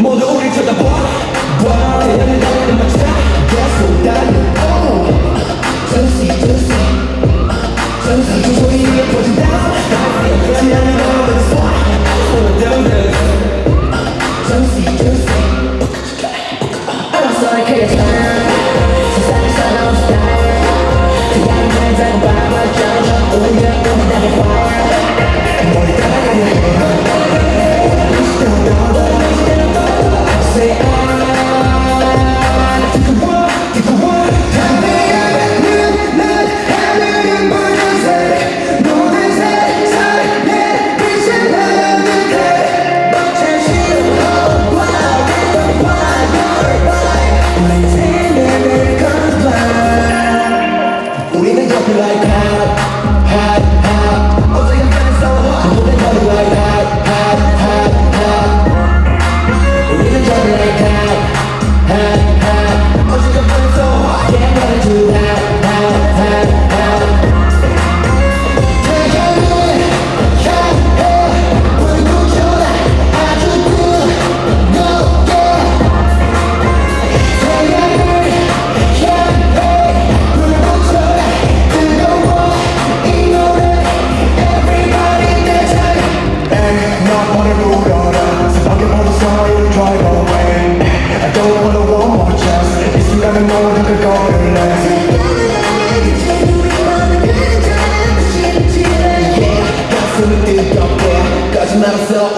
모두 우리 쳐다봐 봐 대단한 너는 마찬가지 쏟아는 Oh 전시 전시 전시 주소이 퍼진다 지나는 너는 spot Oh down there 전시 전시 I'm sorry 그래 세상에 사나운 스타일 그냥 날 잡아 맞아 오늘 너무 나를 봐 Nothing like that.